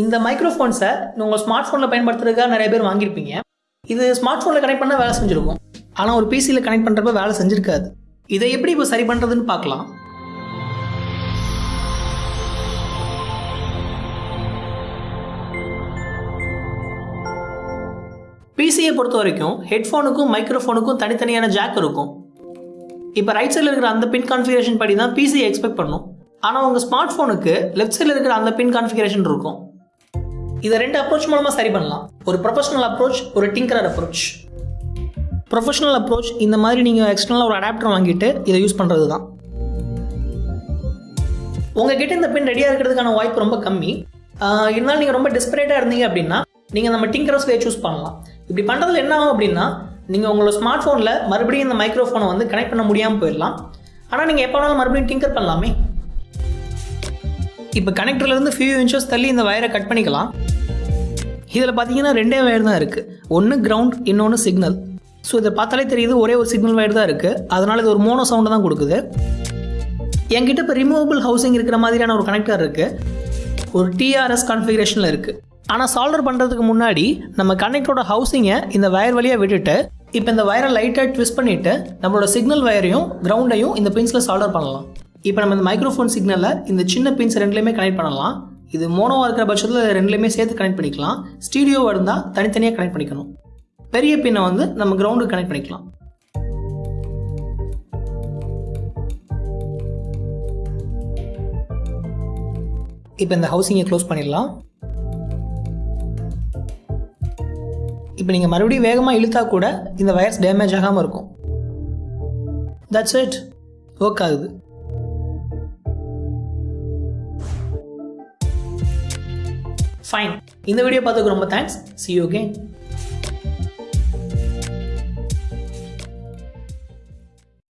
இந்த மைக்ரோஃபோன்ஸை உங்கள் ஸ்மார்ட் ஃபோனில் பயன்படுத்துறதுக்காக நிறைய பேர் வாங்கியிருப்பீங்க. இது ஸ்மார்ட் ஃபோனில் கனெக்ட் பண்ணால் வேலை செஞ்சுருக்கும். ஆனால் ஒரு பிசியில் கனெக்ட் பண்ணுறப்ப வேலை செஞ்சுருக்காது. இதை எப்படி இப்போ சரி பண்ணுறதுன்னு பார்க்கலாம். பிசியை பொறுத்த வரைக்கும் ஹெட்ஃபோனுக்கும் மைக்ரோஃபோனுக்கும் தனித்தனியான ஜாக் இருக்கும். இப்போ ரைட் சைடில் இருக்கிற அந்த பின் கான்ஃபிகரேஷன் படி தான் பிசியை எக்ஸ்பெக்ட் பண்ணும். ஆனால் உங்கள் ஸ்மார்ட் ஃபோனுக்கு லெஃப்ட் சைடில் இருக்கிற அந்த பின் கான்ஃபிகரேஷன் இருக்கும். இதை ரெண்டு அப்ரோச் மூலமாக சரி பண்ணலாம். ஒரு ப்ரொஃபஷனல் அப்ரோச் ஒரு டிங்கரர் அப்ரோச் ப்ரொஃபஷனல் அப்ரோச் இந்த மாதிரி நீங்கள் எக்ஸ்டர்னலாக ஒரு அடாப்டர் வாங்கிட்டு இதை யூஸ் பண்ணுறது தான் உங்ககிட்ட இந்த பின் ரெடியாக இருக்கிறதுக்கான வாய்ப்பு ரொம்ப கம்மி. இருந்தாலும் நீங்கள் ரொம்ப டெஸ்பரேட்டாக இருந்தீங்க அப்படின்னா நீங்கள் நம்ம டிங்கரஸ் வே சூஸ் பண்ணலாம். இப்படி பண்ணுறதுல என்ன ஆகும் அப்படின்னா நீங்கள் உங்களோட ஸ்மார்ட் ஃபோனில் மறுபடியும் இந்த மைக்ரோஃபோனை வந்து கனெக்ட் பண்ண முடியாமல் போயிடலாம். ஆனால் நீங்கள் எப்போ வேணாலும் மறுபடியும் டிங்கர் பண்ணலாமே. இப்போ கனெக்டர்லேருந்து ஃபியூ இன்ச்சஸ் தள்ளி இந்த வயரை கட் பண்ணிக்கலாம். இதில் பார்த்தீங்கன்னா ரெண்டே வயர் தான் இருக்குது ஒன்று கிரவுண்ட் இன்னொன்று சிக்னல் ஸோ இதை பார்த்தாலே தெரியுது ஒரே ஒரு சிக்னல் வயர் தான் இருக்குது அதனால் இது ஒரு மோனோ சவுண்டு தான் கொடுக்குது. என்கிட்ட இப்போ ரிமூவபிள் ஹவுசிங் இருக்கிற மாதிரியான ஒரு கனெக்டர் இருக்குது ஒரு டிஆர்எஸ் கான்ஃபிகரேஷனில் இருக்குது ஆனால் சால்டர் பண்ணுறதுக்கு முன்னாடி நம்ம கனெக்டரோட ஹவுசிங்கை இந்த வயர் வழியாக விட்டுட்டு இப்போ இந்த வயரை லைட்டாக ட்விஸ்ட் பண்ணிவிட்டு நம்மளோட சிக்னல் வயரையும் கிரவுண்டையும் இந்த பின்ஸில் சால்டர் பண்ணலாம். இப்போ நம்ம இந்த மைக்ரோஃபோன் சிக்னலை இந்த சின்ன பின்ஸ் ரெண்டுலேயுமே கனெக்ட் பண்ணலாம். இது மோனோவாக இருக்கிற பட்சத்தில் ரெண்டுலேயுமே சேர்த்து கனெக்ட் பண்ணிக்கலாம். ஸ்டீடியோவாக இருந்தால் தனித்தனியாக கனெக்ட் பண்ணிக்கணும். பெரிய பின்னை வந்து நம்ம கிரவுண்டுக்கு கனெக்ட் பண்ணிக்கலாம். இப்போ இந்த ஹவுசிங்கை க்ளோஸ் பண்ணிடலாம். இப்போ நீங்கள் மறுபடியும் வேகமாக இழுத்தா கூட இந்த வயர்ஸ் டேமேஜ் ஆகாமல் இருக்கும். தட்ஸ் இட் ஒர்க் ஆகுது. ஃபைன் இந்த வீடியோ பார்த்துக்கு ரொம்ப தேங்க்ஸ் சி யூ again.